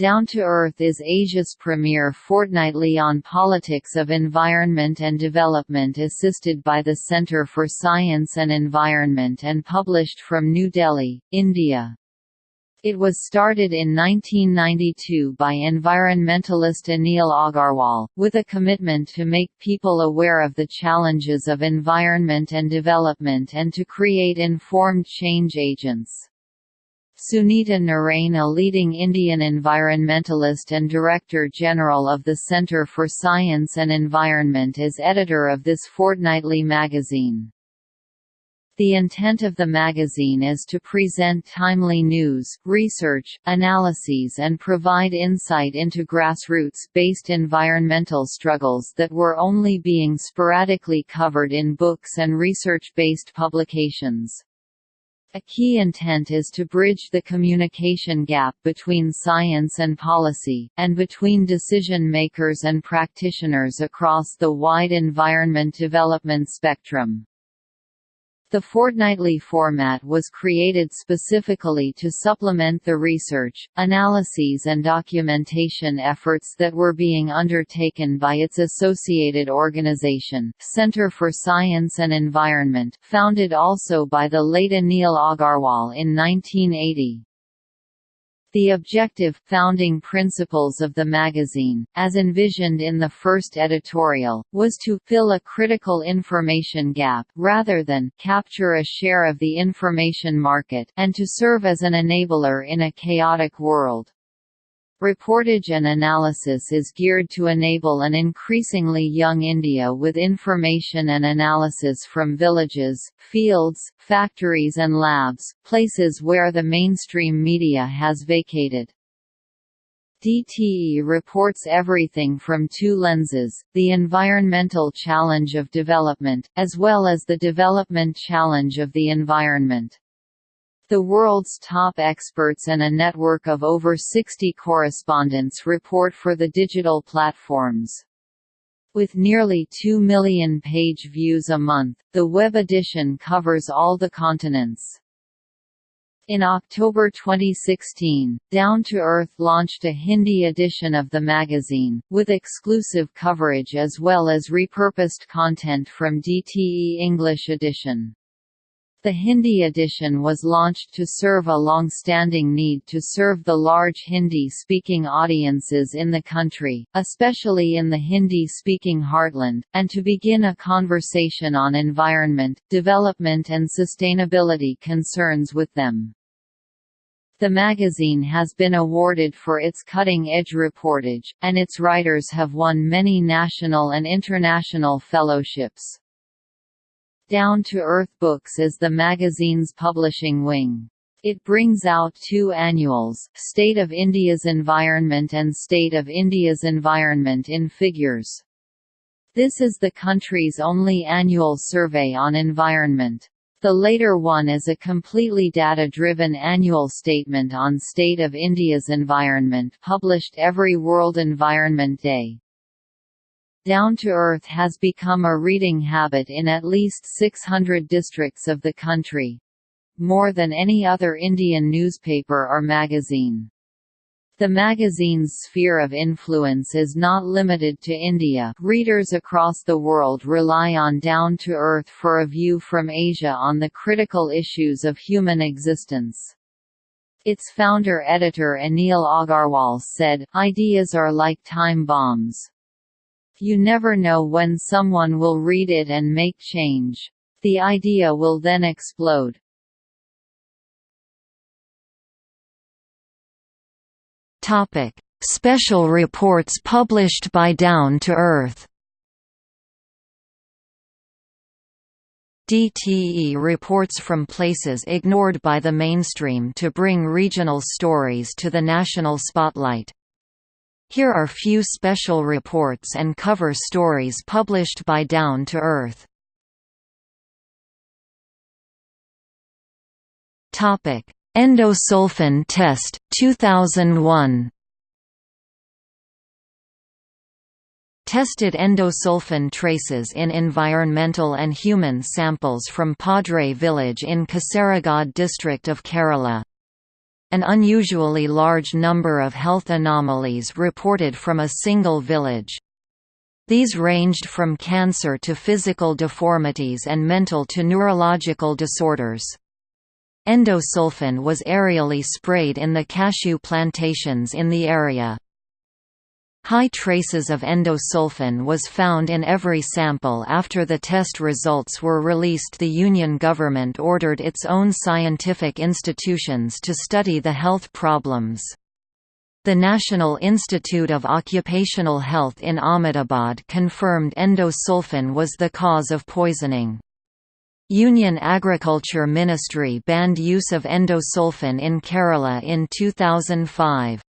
Down to Earth is Asia's premier fortnightly on politics of environment and development assisted by the Centre for Science and Environment and published from New Delhi, India. It was started in 1992 by environmentalist Anil Agarwal, with a commitment to make people aware of the challenges of environment and development and to create informed change agents. Sunita Narain a leading Indian environmentalist and Director General of the Centre for Science and Environment is editor of this fortnightly magazine. The intent of the magazine is to present timely news, research, analyses and provide insight into grassroots-based environmental struggles that were only being sporadically covered in books and research-based publications. A key intent is to bridge the communication gap between science and policy, and between decision makers and practitioners across the wide environment development spectrum. The fortnightly format was created specifically to supplement the research, analyses and documentation efforts that were being undertaken by its associated organization, Center for Science and Environment, founded also by the late Anil Agarwal in 1980. The objective, founding principles of the magazine, as envisioned in the first editorial, was to fill a critical information gap rather than capture a share of the information market and to serve as an enabler in a chaotic world. Reportage and analysis is geared to enable an increasingly young India with information and analysis from villages, fields, factories and labs, places where the mainstream media has vacated. DTE reports everything from two lenses, the environmental challenge of development, as well as the development challenge of the environment. The world's top experts and a network of over 60 correspondents report for the digital platforms. With nearly 2 million page views a month, the web edition covers all the continents. In October 2016, Down to Earth launched a Hindi edition of the magazine, with exclusive coverage as well as repurposed content from DTE English edition. The Hindi edition was launched to serve a long-standing need to serve the large Hindi-speaking audiences in the country, especially in the Hindi-speaking heartland, and to begin a conversation on environment, development and sustainability concerns with them. The magazine has been awarded for its cutting-edge reportage, and its writers have won many national and international fellowships. Down to Earth Books is the magazine's publishing wing. It brings out two annuals, State of India's Environment and State of India's Environment in Figures. This is the country's only annual survey on environment. The later one is a completely data-driven annual statement on state of India's environment published every World Environment Day. Down to Earth has become a reading habit in at least 600 districts of the country. More than any other Indian newspaper or magazine. The magazine's sphere of influence is not limited to India readers across the world rely on Down to Earth for a view from Asia on the critical issues of human existence. Its founder-editor Anil Agarwal said, Ideas are like time bombs. You never know when someone will read it and make change. The idea will then explode. Topic: Special reports published by Down to Earth. DTE reports from places ignored by the mainstream to bring regional stories to the national spotlight. Here are few special reports and cover stories published by Down to Earth. Topic: Endosulfan test 2001. Tested endosulfan traces in environmental and human samples from Padre village in Kasaragod district of Kerala. An unusually large number of health anomalies reported from a single village. These ranged from cancer to physical deformities and mental to neurological disorders. Endosulfan was aerially sprayed in the cashew plantations in the area. High traces of endosulfan was found in every sample after the test results were released the Union government ordered its own scientific institutions to study the health problems. The National Institute of Occupational Health in Ahmedabad confirmed endosulfan was the cause of poisoning. Union Agriculture Ministry banned use of endosulfan in Kerala in 2005.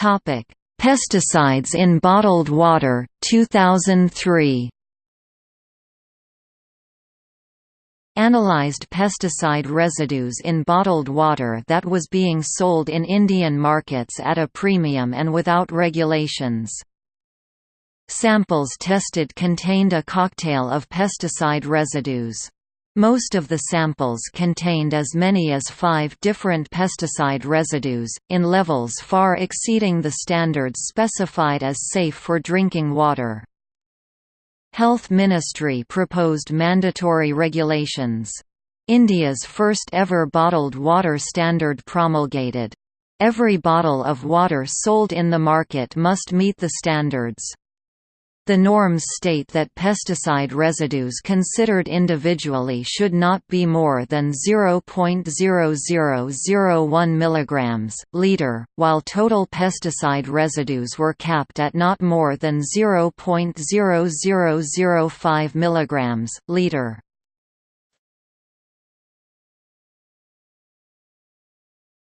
Topic: Pesticides in bottled water, 2003. Analyzed pesticide residues in bottled water that was being sold in Indian markets at a premium and without regulations. Samples tested contained a cocktail of pesticide residues. Most of the samples contained as many as five different pesticide residues, in levels far exceeding the standards specified as safe for drinking water. Health Ministry proposed mandatory regulations. India's first ever bottled water standard promulgated. Every bottle of water sold in the market must meet the standards. The norms state that pesticide residues considered individually should not be more than 0.0001 mg liter, while total pesticide residues were capped at not more than 0.0005 mg liter.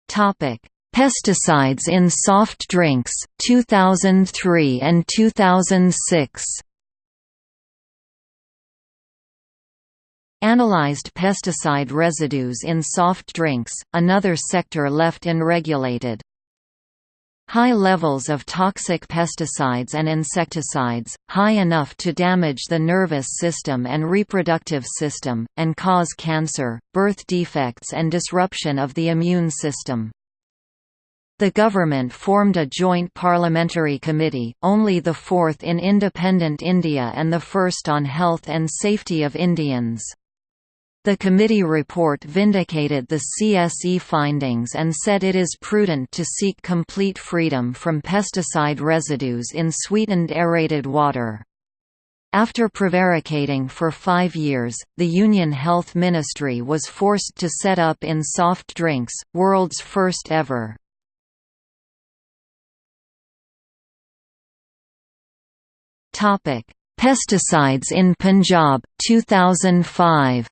Topic: Pesticides in Soft Drinks, 2003 and 2006. Analyzed pesticide residues in soft drinks, another sector left unregulated. High levels of toxic pesticides and insecticides, high enough to damage the nervous system and reproductive system, and cause cancer, birth defects and disruption of the immune system. The government formed a joint parliamentary committee, only the fourth in independent India and the first on health and safety of Indians. The committee report vindicated the CSE findings and said it is prudent to seek complete freedom from pesticide residues in sweetened aerated water. After prevaricating for five years, the Union Health Ministry was forced to set up in soft drinks, world's first ever. Topic: Pesticides in Punjab 2005.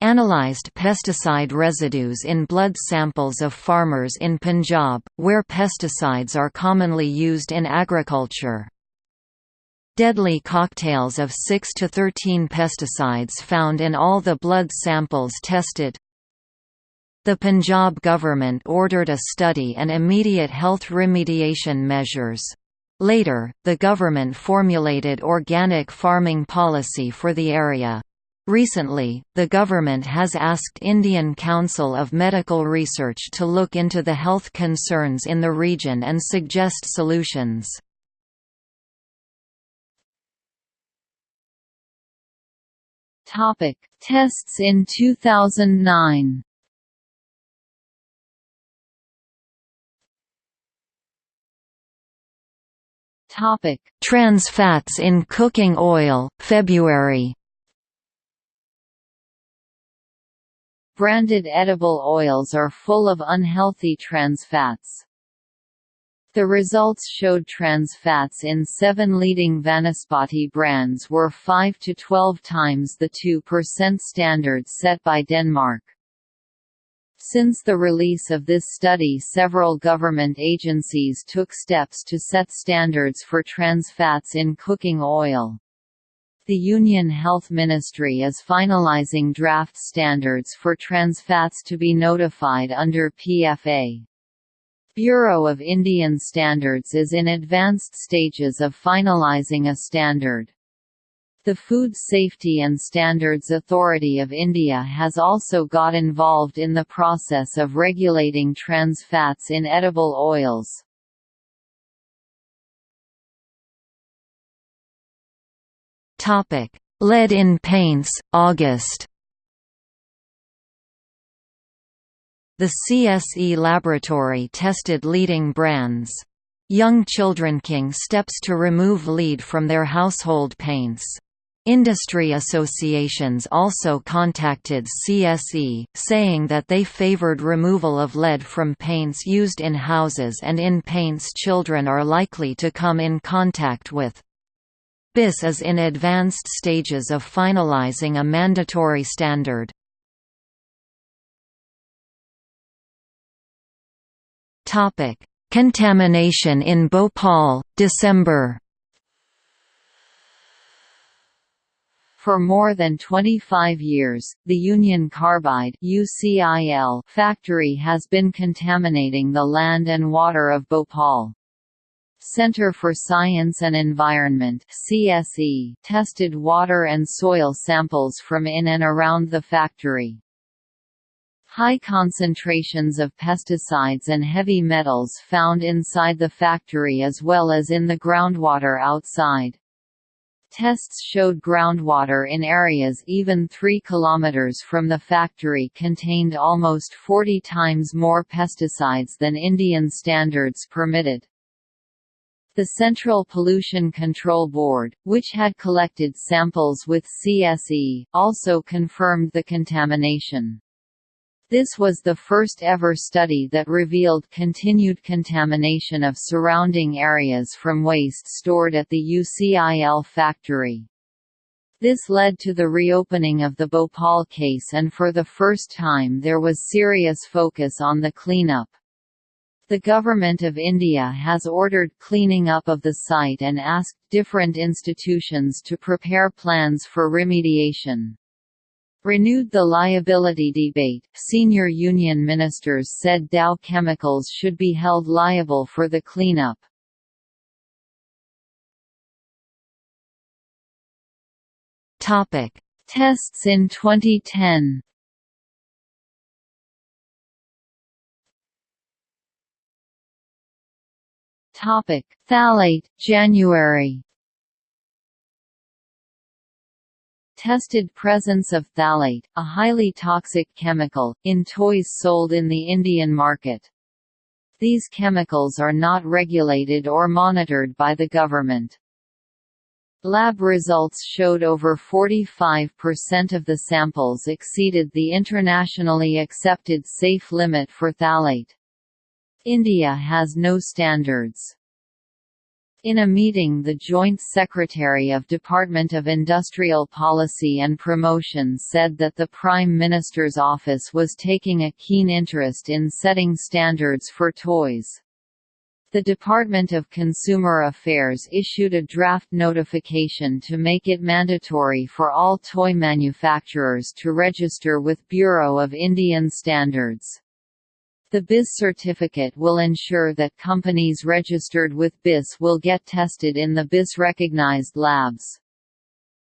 Analyzed pesticide residues in blood samples of farmers in Punjab, where pesticides are commonly used in agriculture. Deadly cocktails of 6 to 13 pesticides found in all the blood samples tested the Punjab government ordered a study and immediate health remediation measures. Later, the government formulated organic farming policy for the area. Recently, the government has asked Indian Council of Medical Research to look into the health concerns in the region and suggest solutions. Topic: Tests in 2009. Topic: Trans fats in cooking oil, February. Branded edible oils are full of unhealthy trans fats. The results showed trans fats in seven leading Vanaspati brands were 5 to 12 times the 2% standard set by Denmark. Since the release of this study several government agencies took steps to set standards for trans fats in cooking oil. The Union Health Ministry is finalizing draft standards for trans fats to be notified under PFA. Bureau of Indian Standards is in advanced stages of finalizing a standard. The Food Safety and Standards Authority of India has also got involved in the process of regulating trans fats in edible oils. Lead in paints, August The CSE laboratory tested leading brands. Young Children King steps to remove lead from their household paints. Industry associations also contacted CSE, saying that they favored removal of lead from paints used in houses and in paints children are likely to come in contact with. BIS is in advanced stages of finalizing a mandatory standard. Contamination in Bhopal, December For more than 25 years, the Union Carbide UCIL factory has been contaminating the land and water of Bhopal. Center for Science and Environment CSE tested water and soil samples from in and around the factory. High concentrations of pesticides and heavy metals found inside the factory as well as in the groundwater outside. Tests showed groundwater in areas even 3 km from the factory contained almost 40 times more pesticides than Indian standards permitted. The Central Pollution Control Board, which had collected samples with CSE, also confirmed the contamination. This was the first ever study that revealed continued contamination of surrounding areas from waste stored at the UCIL factory. This led to the reopening of the Bhopal case and for the first time there was serious focus on the cleanup. The Government of India has ordered cleaning up of the site and asked different institutions to prepare plans for remediation. Renewed the liability debate, senior union ministers said Dow Chemicals should be held liable for the cleanup. Topic: Tests in 2010. Topic: Phthalate, January. Tested presence of phthalate, a highly toxic chemical, in toys sold in the Indian market. These chemicals are not regulated or monitored by the government. Lab results showed over 45% of the samples exceeded the internationally accepted safe limit for phthalate. India has no standards. In a meeting the Joint Secretary of Department of Industrial Policy and Promotion said that the Prime Minister's office was taking a keen interest in setting standards for toys. The Department of Consumer Affairs issued a draft notification to make it mandatory for all toy manufacturers to register with Bureau of Indian Standards. The BIS certificate will ensure that companies registered with BIS will get tested in the BIS-recognized labs.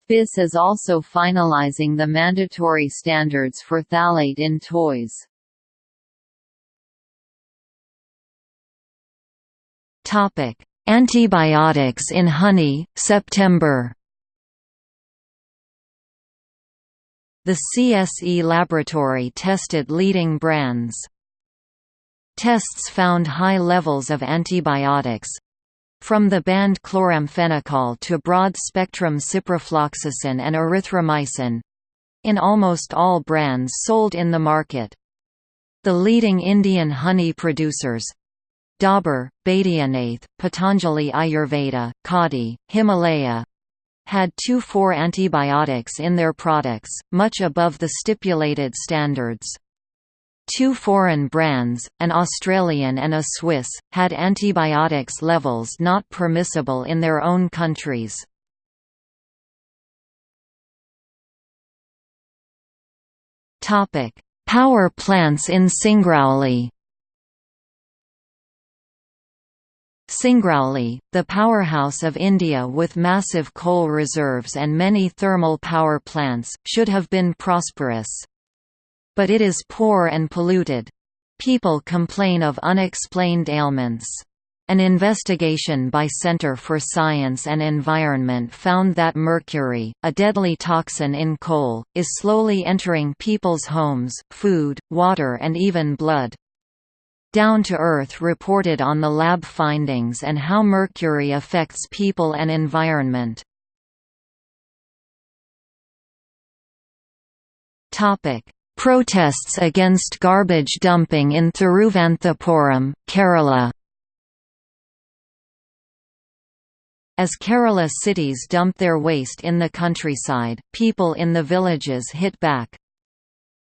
BIS is also finalizing the mandatory standards for phthalate in toys. Antibiotics in honey, September The CSE laboratory tested leading brands Tests found high levels of antibiotics from the banned chloramphenicol to broad-spectrum ciprofloxacin and erythromycin in almost all brands sold in the market. The leading Indian honey producers Dabur, Baidyanath, Patanjali Ayurveda, Khadi, Himalaya had 2,4 antibiotics in their products, much above the stipulated standards. Two foreign brands, an Australian and a Swiss, had antibiotics levels not permissible in their own countries. Power plants in Singrauli Singrauli, the powerhouse of India with massive coal reserves and many thermal power plants, should have been prosperous. But it is poor and polluted. People complain of unexplained ailments. An investigation by Center for Science and Environment found that mercury, a deadly toxin in coal, is slowly entering people's homes, food, water and even blood. Down to Earth reported on the lab findings and how mercury affects people and environment. Protests against garbage dumping in Thiruvananthapuram, Kerala As Kerala cities dump their waste in the countryside, people in the villages hit back.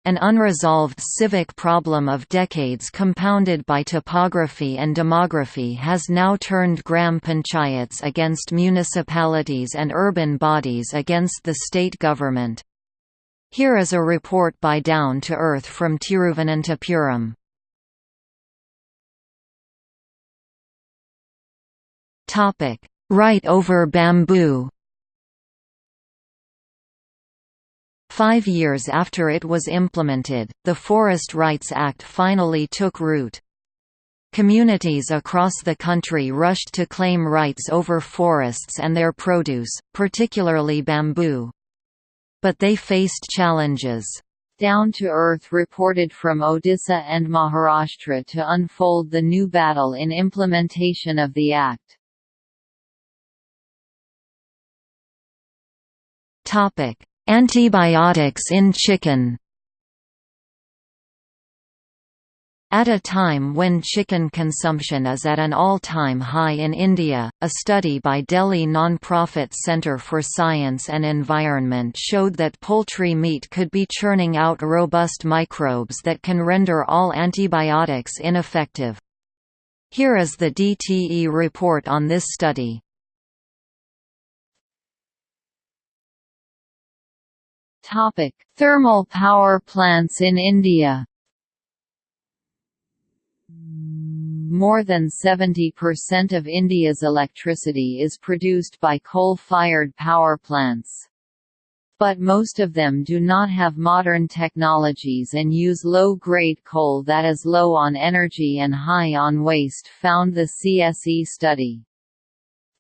An unresolved civic problem of decades compounded by topography and demography has now turned gram panchayats against municipalities and urban bodies against the state government. Here is a report by Down to Earth from Tiruvananthapuram. Topic: Right over bamboo Five years after it was implemented, the Forest Rights Act finally took root. Communities across the country rushed to claim rights over forests and their produce, particularly bamboo. But they faced challenges. Down to Earth reported from Odisha and Maharashtra to unfold the new battle in implementation of the Act. Antibiotics in chicken At a time when chicken consumption is at an all-time high in India, a study by Delhi non-profit Centre for Science and Environment showed that poultry meat could be churning out robust microbes that can render all antibiotics ineffective. Here is the DTE report on this study. Topic: Thermal power plants in India. More than 70% of India's electricity is produced by coal-fired power plants. But most of them do not have modern technologies and use low-grade coal that is low on energy and high on waste found the CSE study.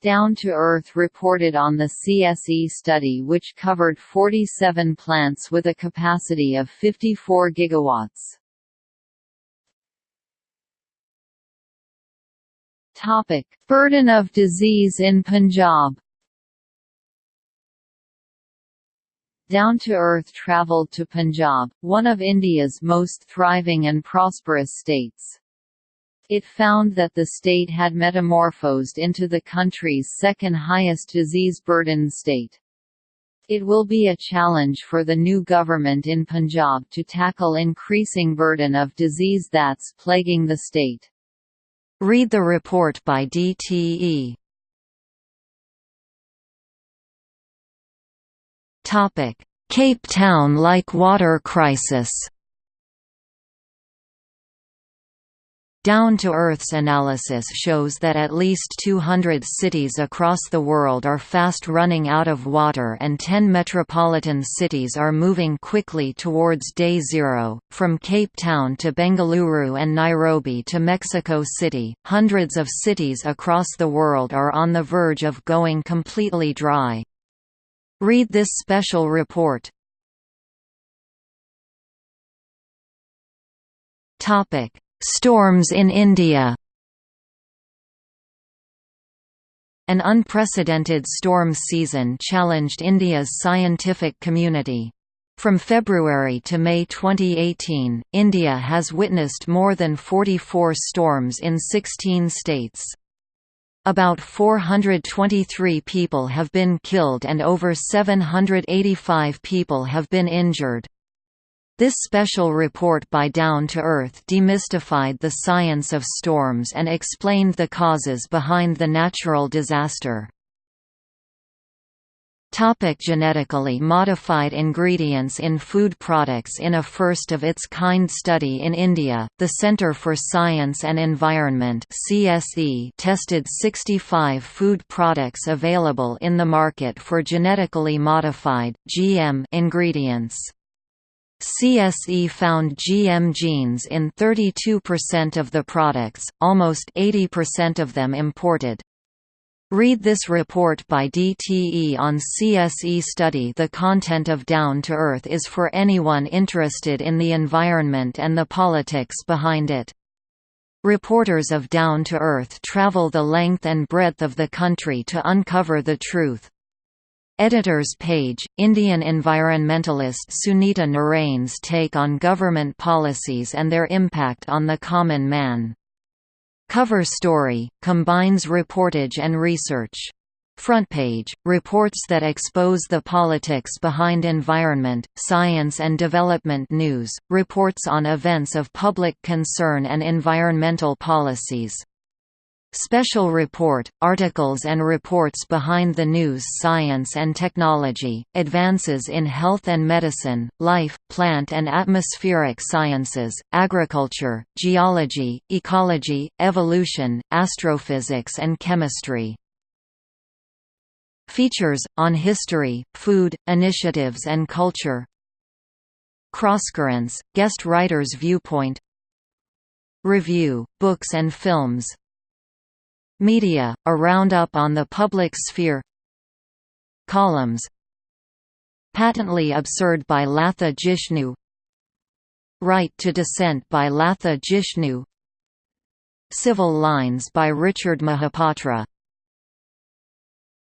Down to Earth reported on the CSE study which covered 47 plants with a capacity of 54 gigawatts. Topic: Burden of disease in Punjab. Down to Earth travelled to Punjab, one of India's most thriving and prosperous states. It found that the state had metamorphosed into the country's second highest disease burden state. It will be a challenge for the new government in Punjab to tackle increasing burden of disease that's plaguing the state. Read the report by DTE. Cape Town-like water crisis Down to Earth's analysis shows that at least 200 cities across the world are fast running out of water and 10 metropolitan cities are moving quickly towards day zero. From Cape Town to Bengaluru and Nairobi to Mexico City, hundreds of cities across the world are on the verge of going completely dry. Read this special report. Topic Storms in India An unprecedented storm season challenged India's scientific community. From February to May 2018, India has witnessed more than 44 storms in 16 states. About 423 people have been killed and over 785 people have been injured. This special report by Down to Earth demystified the science of storms and explained the causes behind the natural disaster. Topic genetically modified ingredients in food products In a first-of-its-kind study in India, the Centre for Science and Environment CSE tested 65 food products available in the market for genetically modified GM ingredients. CSE found GM genes in 32% of the products, almost 80% of them imported. Read this report by DTE on CSE study The content of Down to Earth is for anyone interested in the environment and the politics behind it. Reporters of Down to Earth travel the length and breadth of the country to uncover the truth. Editors page, Indian environmentalist Sunita Narain's take on government policies and their impact on the common man. Cover story, combines reportage and research. Front page, reports that expose the politics behind environment, science and development news, reports on events of public concern and environmental policies. Special Report, articles and reports behind the news Science and technology, advances in health and medicine, life, plant and atmospheric sciences, agriculture, geology, ecology, evolution, astrophysics and chemistry. Features, on history, food, initiatives and culture. Crosscurrents, guest writer's viewpoint. Review, books and films Media, a roundup on the public sphere. Columns. Patently Absurd by Latha Jishnu. Right to Dissent by Latha Jishnu. Civil Lines by Richard Mahapatra